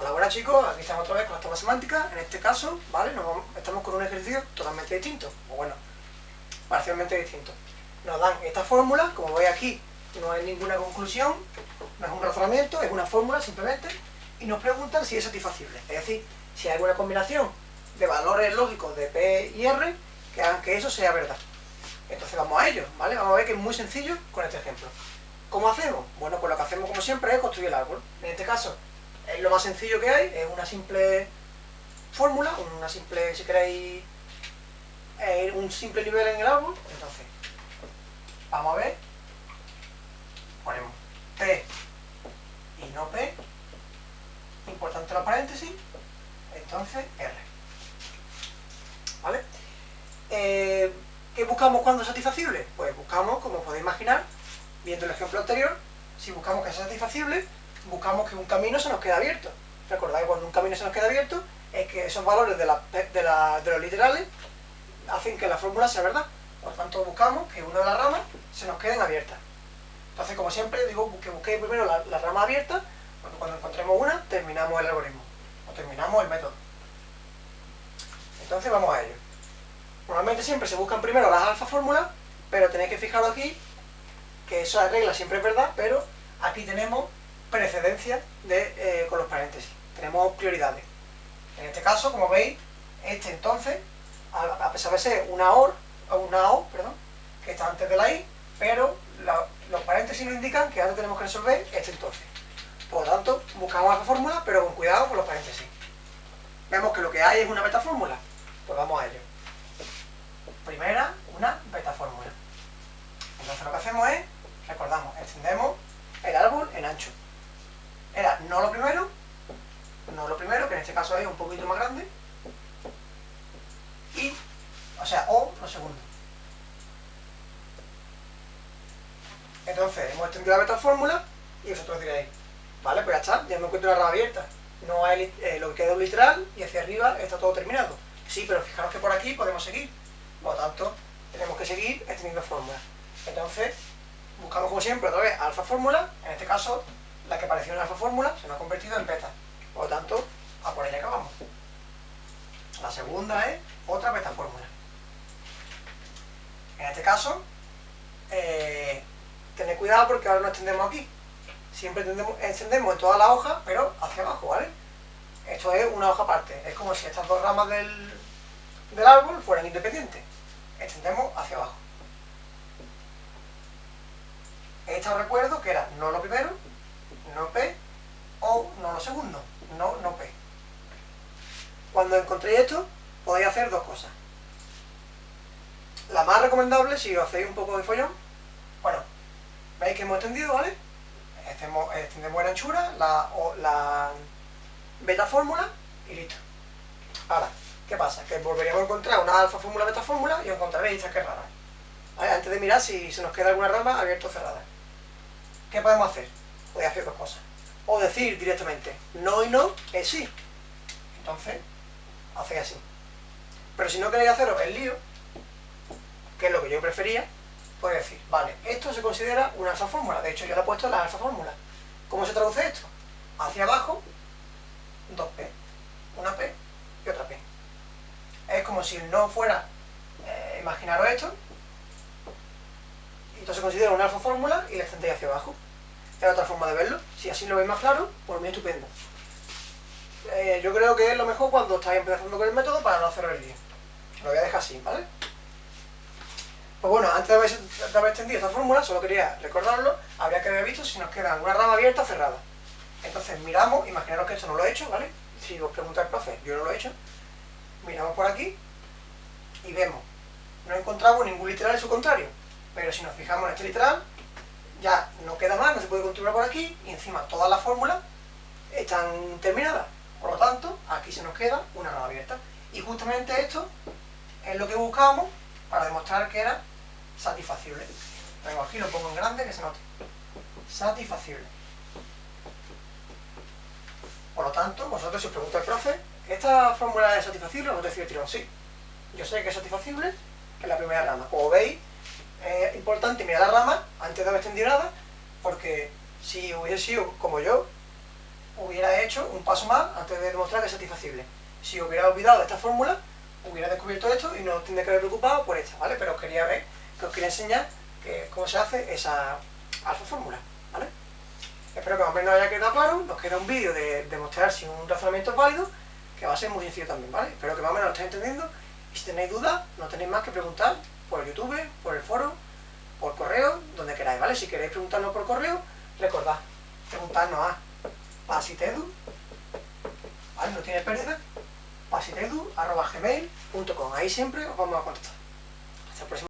Hola, buenas chicos, aquí estamos otra vez con la tabla semántica. En este caso, ¿vale? Estamos con un ejercicio totalmente distinto, o bueno, parcialmente distinto. Nos dan esta fórmula, como veis aquí, no hay ninguna conclusión, no es un razonamiento, es una fórmula simplemente, y nos preguntan si es satisfacible. Es decir, si hay alguna combinación de valores lógicos de P y R que hagan que eso sea verdad. Entonces vamos a ello, ¿vale? Vamos a ver que es muy sencillo con este ejemplo. ¿Cómo hacemos? Bueno, pues lo que hacemos como siempre es construir el árbol. En este caso, es lo más sencillo que hay, es una simple fórmula, una simple, si queréis, eh, un simple nivel en el árbol. Entonces, vamos a ver, ponemos P y no P, importante los paréntesis, entonces R. ¿Vale? Eh, ¿Qué buscamos cuando es satisfacible? Pues buscamos, como podéis imaginar, viendo el ejemplo anterior, si buscamos que sea satisfacible, buscamos que un camino se nos quede abierto. Recordáis, cuando un camino se nos queda abierto, es que esos valores de los literales hacen que la fórmula sea verdad. Por tanto, buscamos que una de las ramas se nos queden abiertas. Entonces, como siempre, digo que busquéis primero la, la rama abierta, porque cuando encontremos una, terminamos el algoritmo, o terminamos el método. Entonces, vamos a ello. Normalmente siempre se buscan primero las alfa fórmulas, pero tenéis que fijaros aquí que esa regla siempre es verdad, pero aquí tenemos precedencia de, eh, con los paréntesis. Tenemos prioridades. En este caso, como veis, este entonces, a, pesar de ser una OR, una O, perdón, que está antes de la I, pero los paréntesis nos indican que ahora tenemos que resolver este entonces. Por lo tanto, buscamos la fórmula, pero con cuidado con los paréntesis. Vemos que lo que hay es una beta fórmula. Pues vamos a ello. Primera, una beta fórmula. Entonces lo que hacemos es, recordamos, extendemos el árbol en ancho. Era no lo primero, no lo primero, que en este caso es un poquito más grande, y, o sea, o lo segundo. Entonces, hemos extendido la beta fórmula, y vosotros diréis, vale, pues ya está, ya me encuentro la rama abierta. No hay eh, lo que queda un literal, y hacia arriba está todo terminado. Sí, pero fijaros que por aquí podemos seguir. Por lo tanto, tenemos que seguir extendiendo fórmulas. Entonces, buscamos como siempre otra vez alfa fórmula, en este caso, la que apareció en alfa fórmula se nos ha convertido en beta. Por lo tanto, a por ella acabamos. La segunda es otra beta fórmula. Caso, eh, tened cuidado porque ahora no extendemos aquí. Siempre extendemos, extendemos en toda la hoja, pero hacia abajo, ¿vale? Esto es una hoja aparte. Es como si estas dos ramas del, del árbol fueran independientes. Extendemos hacia abajo. Esta recuerdo que era no lo primero, no P, o no lo segundo, no, no P. Cuando encontréis esto, podéis hacer dos cosas. La más recomendable, si os hacéis un poco de follón, bueno, veis que hemos extendido, ¿vale? Hacemos- extendemos en anchura, la, o- la beta fórmula y listo. Ahora, ¿qué pasa? Que volveríamos a encontrar una alfa fórmula, beta fórmula y encontraréis esta que es rara. ¿Vale? Antes de mirar si se nos queda alguna rama abierta o cerrada. ¿Qué podemos hacer? Podéis hacer dos cosas. O decir directamente, no y no es sí. Entonces, hacéis así. Pero si no queréis haceros el lío, que es lo que yo prefería, podéis decir, vale, esto se considera una alfa fórmula. De hecho, yo le he puesto la alfa fórmula. ¿Cómo se traduce esto? Hacia abajo, dos P. Una P y otra P. Es como si no fuera, eh, imaginaros esto, y esto se considera una alfa fórmula y la extendéis hacia abajo. Es otra forma de verlo. Si así lo veis más claro, por mí estupendo. Eh, yo creo que es lo mejor cuando estáis empezando con el método para no hacer el lío. Lo voy a dejar así, ¿vale? Pues bueno, antes de haber, extendido esta fórmula, solo quería recordarlo, habría que haber visto si nos queda alguna rama abierta o cerrada. Entonces miramos, imaginaros que esto no lo he hecho, ¿vale? Si os pregunta el profe, yo no lo he hecho. Miramos por aquí y vemos, no encontramos ningún literal en su contrario. Pero si nos fijamos en este literal, ya no queda más, no se puede continuar por aquí, y encima todas las fórmulas están terminadas. Por lo tanto, aquí se nos queda una rama abierta. Y justamente esto es lo que buscábamos para demostrar que era satisfacible. Vengo aquí, lo pongo en grande, que se note. Satisfacible. Por lo tanto, vosotros si os pregunta el profe, ¿esta fórmula es satisfacible? Vosotros decís, tirón, sí. Yo sé que es satisfacible en la primera rama. Como veis, es importante mirar la rama antes de haber extendido nada, porque si hubiese sido como yo, hubiera hecho un paso más antes de demostrar que es satisfacible. Si hubiera olvidado esta fórmula, hubiera descubierto esto y no tendría que haber preocupado por esta, ¿vale? Pero os quería ver, que os quería enseñar que, cómo se hace esa alfa fórmula. Espero que más o menos haya quedado claro, nos queda un vídeo de demostrar si un razonamiento es válido, que va a ser muy sencillo también, ¿vale? Espero que más o menos lo estéis entendiendo y si tenéis dudas, no tenéis más que preguntar por YouTube, por el foro, por correo, donde queráis, ¿vale? Si queréis preguntarnos por correo, recordad, preguntarnos a pasitedu, ¿vale? No tiene pérdida, pasitedu.gmail.com Ahí siempre os vamos a contestar. Hasta el próximo